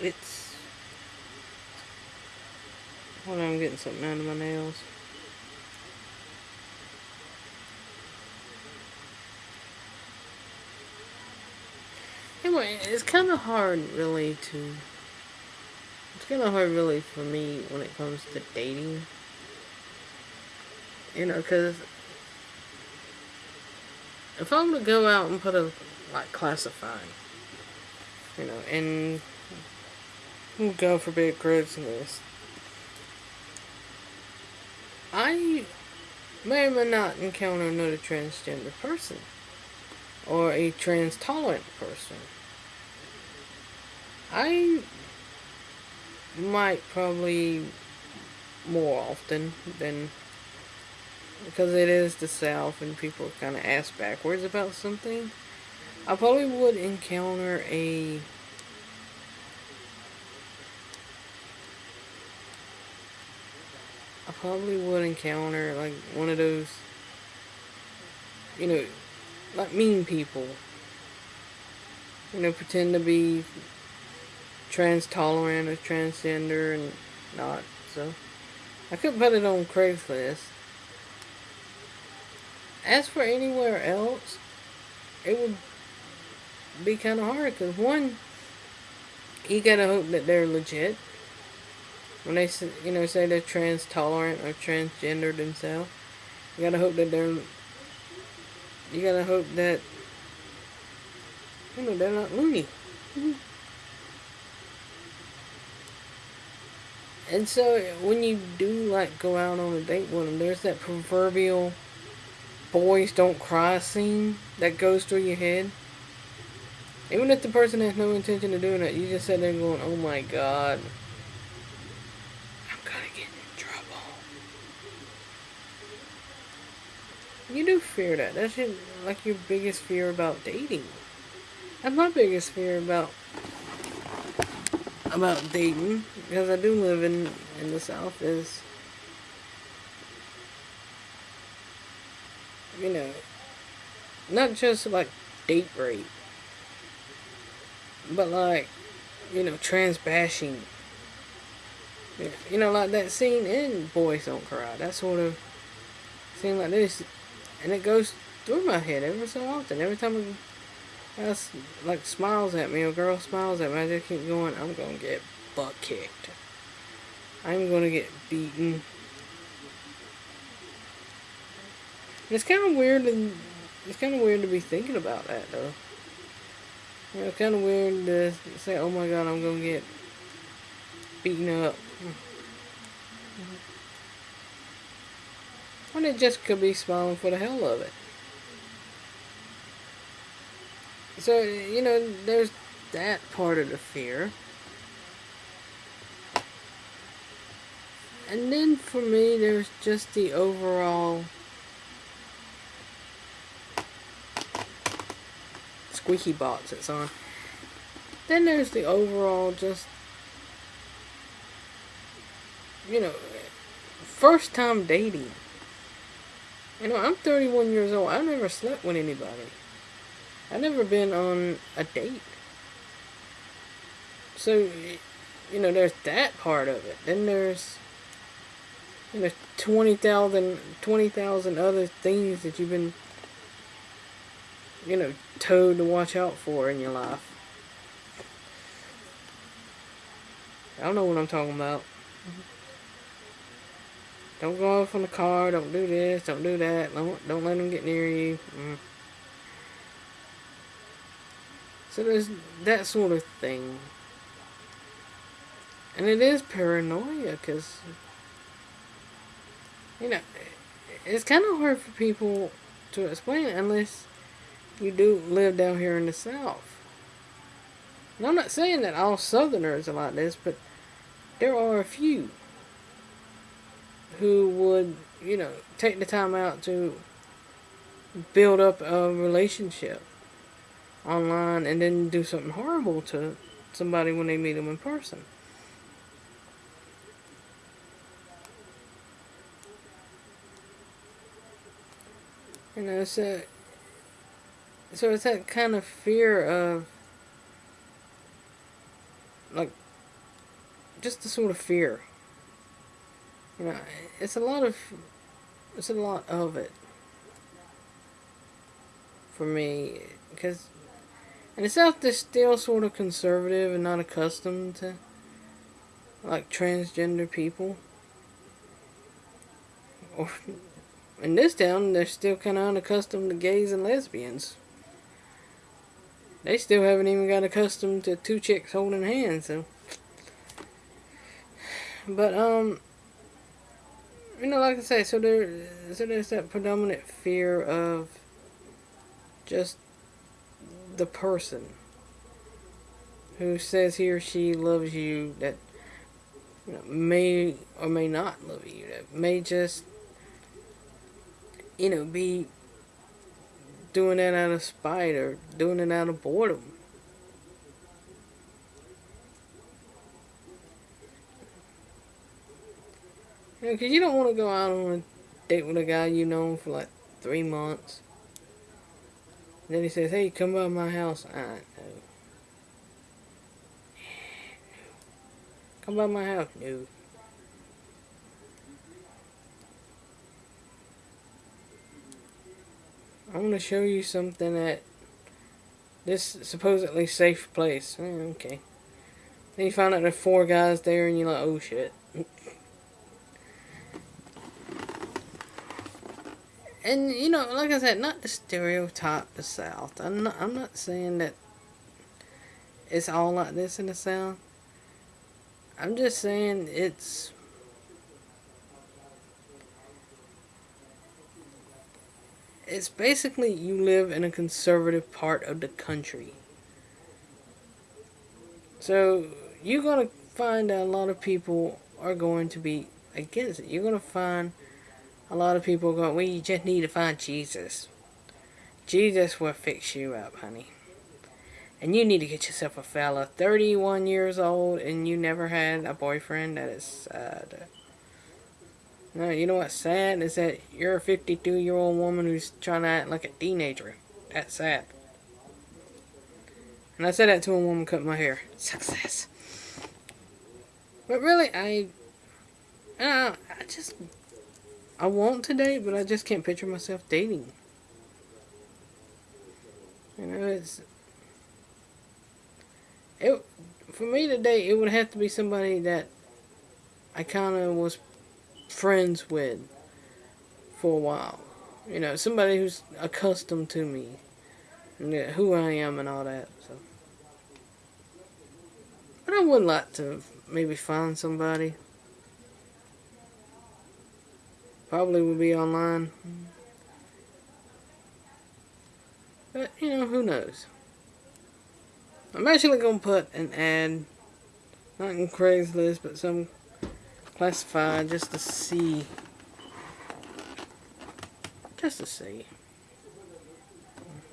it's... Hold on, I'm getting something out of my nails. Anyway, it's kind of hard, really, to... It's kind of hard, really, for me when it comes to dating. You know, because... If I'm to go out and put a, like, classifying, you know, and... Go for big Craigslist. I may or may not encounter another transgender person or a trans tolerant person. I might probably more often than because it is the South and people kind of ask backwards about something. I probably would encounter a I probably would encounter like one of those you know like mean people. You know, pretend to be trans tolerant or transgender and not. So I could put it on Craigslist. As for anywhere else, it would be kind of hard because one, you gotta hope that they're legit. When they you know say they're trans tolerant or transgender themselves, you gotta hope that they're you gotta hope that you know they're not loony. Mm-hmm. And so when you do like go out on a date with them, there's that proverbial boys don't cry scene that goes through your head. Even if the person has no intention of doing it, you just sit there going, oh my god. You do fear that. That's your, like your biggest fear about dating. That's my biggest fear about about dating because I do live in in the South is you know not just like date rape but like you know trans bashing you know like that scene in Boys Don't Cry that sort of scene like this and it goes through my head every so often. Every time a guy like smiles at me, or girl smiles at me, I just keep going, I'm gonna get butt kicked. I'm gonna get beaten. it's kind of weird and it's kind of weird to be thinking about that though. You know, it's kind of weird to say, oh my god, I'm gonna get beaten up. It just could be smiling for the hell of it. So, you know, there's that part of the fear. And then for me, there's just the overall squeaky box that's on. Then there's the overall just, you know, first time dating. You know, I'm 31 years old. I've never slept with anybody. I've never been on a date. So, you know, there's that part of it. Then there's, you know, 20,000 20, other things that you've been, you know, told to watch out for in your life. I don't know what I'm talking about. Don't go off on the car. Don't do this. Don't do that. Don't, don't let them get near you. Mm. So there's that sort of thing. And it is paranoia because, you know, it's kind of hard for people to explain unless you do live down here in the South. And I'm not saying that all Southerners are like this, but there are a few who would, you know, take the time out to build up a relationship online and then do something horrible to somebody when they meet them in person. You know, so, so it's that kind of fear of, like, just the sort of fear. You know, it's a lot of, it's a lot of it for me, because in the South they're still sort of conservative and not accustomed to like transgender people. Or in this town, they're still kind of unaccustomed to gays and lesbians. They still haven't even got accustomed to two chicks holding hands, so. But, um, you know, like I say, so there, so there's that predominant fear of just the person who says he or she loves you that you know, may or may not love you, that may just, you know, be doing that out of spite or doing it out of boredom. Know, because you don't want to go out on a date with a guy you know for like three months. And then he says, hey, come by my house. I know. Come by my house. No. I'm going to show you something at this supposedly safe place. Eh, okay. Then you find out there's four guys there and you're like, oh shit. And you know, like I said, not to stereotype the South. I'm not. I'm not saying that it's all like this in the South. I'm just saying it's it's basically you live in a conservative part of the country. So you're gonna find that a lot of people are going to be against it. You're gonna find a lot of people going, well, you just need to find Jesus. Jesus will fix you up, honey. And you need to get yourself a fella 31 years old and you never had a boyfriend. That is sad. No, you know what's sad is that you're a 52 year old woman who's trying to act like a teenager. That's sad. And I said that to a woman cutting my hair. Success. But really, I, uh, I just, I want to date, but I just can't picture myself dating. You know, it's, it, for me to date, it would have to be somebody that I kind of was friends with for a while. You know, somebody who's accustomed to me, and who I am and all that. So, but I would like to maybe find somebody. Probably will be online. But, you know, who knows. I'm actually going to put an ad, not in Craigslist, but some classified just to see. Just to see.